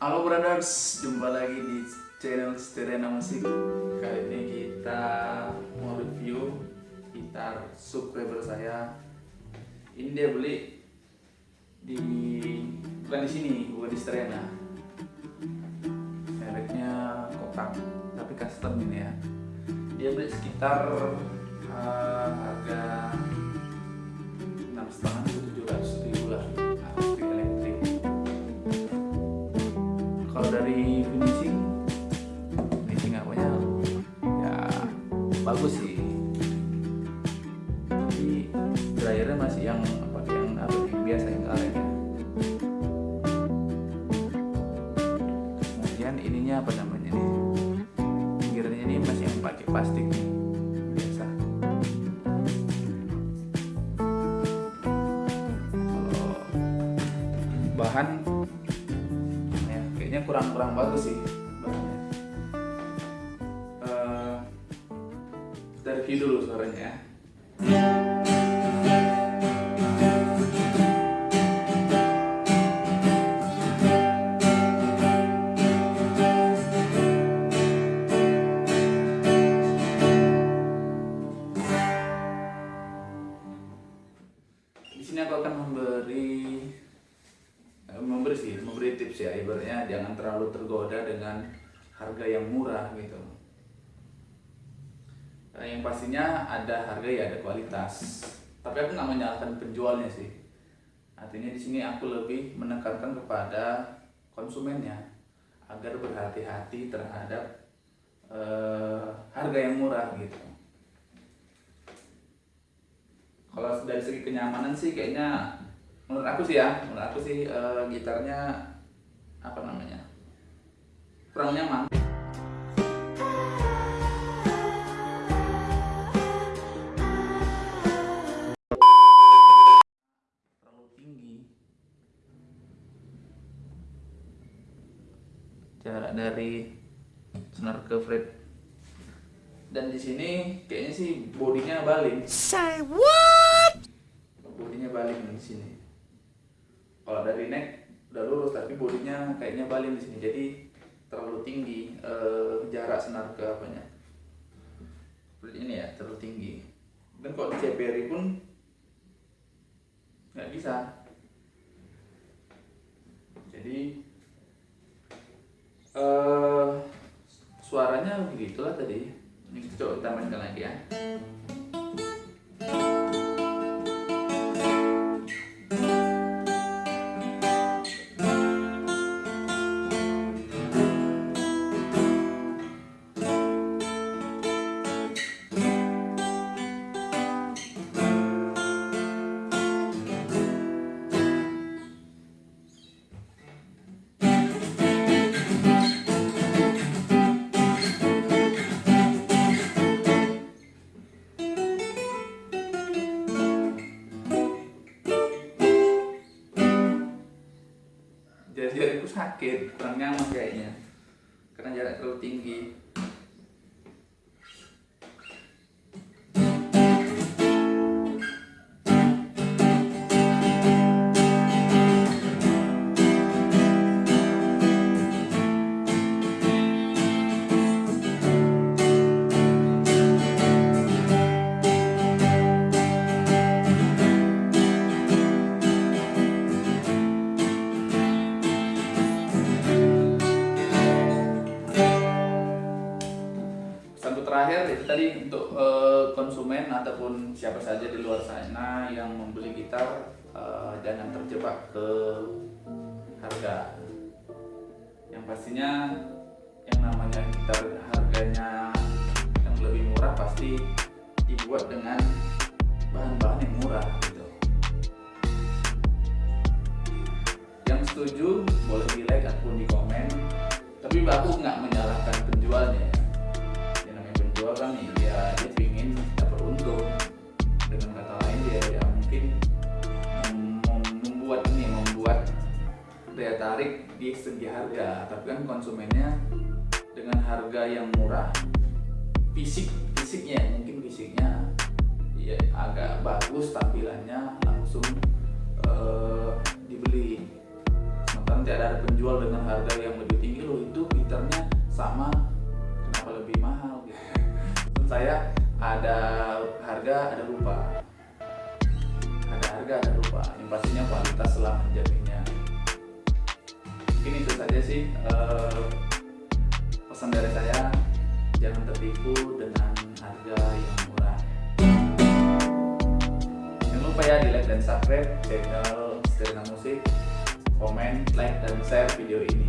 Gamers, jumpa lagi di channel Sterena Musik. Kali ini kita mau review gitar subscriber saya. Ini dia beli di bukan di sini, bukan di Sterena. Mereknya kotak, tapi custom ini ya. Dia beli sekitar uh, harga enam setengah bagus sih. Tapi dryernya masih yang pakai yang apa yang biasa yang ya kemudian ininya apa namanya nih? Pinggirannya ini masih yang pakai plastik nih biasa. Kalau bahan ya kayaknya kurang kurang bagus sih kita review dulu suaranya ya. Di sini aku akan memberi eh, memberi sih memberi tips ya. Ibaratnya jangan terlalu tergoda dengan harga yang murah gitu yang pastinya ada harga ya ada kualitas. Tapi aku nggak menyalahkan penjualnya sih. Artinya di sini aku lebih menekankan kepada konsumennya agar berhati-hati terhadap eh, harga yang murah gitu. Kalau dari segi kenyamanan sih kayaknya menurut aku sih ya menurut aku sih eh, gitarnya apa namanya kurang nyaman jarak dari senar ke fret dan di sini kayaknya sih bodinya baling Say what? bodinya baling di sini. Kalau dari neck udah lurus tapi bodinya kayaknya baling di sini. Jadi terlalu tinggi eh, jarak senar ke apanya. Ini ya terlalu tinggi. Dan kalau di CPRI pun nggak bisa begitulah tadi. Ini coba kita mainkan lagi ya jari-jariku sakit kurang nyaman kayaknya. Karena jarak terlalu tinggi terakhir itu tadi untuk eh, konsumen ataupun siapa saja di luar sana yang membeli gitar eh, jangan terjebak ke harga. Yang pastinya yang namanya gitar harganya yang lebih murah pasti dibuat dengan segi harga tapi kan konsumennya dengan harga yang murah. Fisik fisiknya mungkin fisiknya ya agak bagus tampilannya langsung uh, dibeli. Sementara tidak ada penjual dengan harga yang lebih tinggi loh itu fiturnya sama kenapa lebih mahal gitu. saya ada harga ada lupa ada harga ada lupa yang pastinya kualitas lah jaminnya mungkin itu saja sih eh, pesan dari saya. Jangan tertipu dengan harga yang murah. Jangan lupa ya di like dan subscribe channel Sterna Musik. Komen like dan share video ini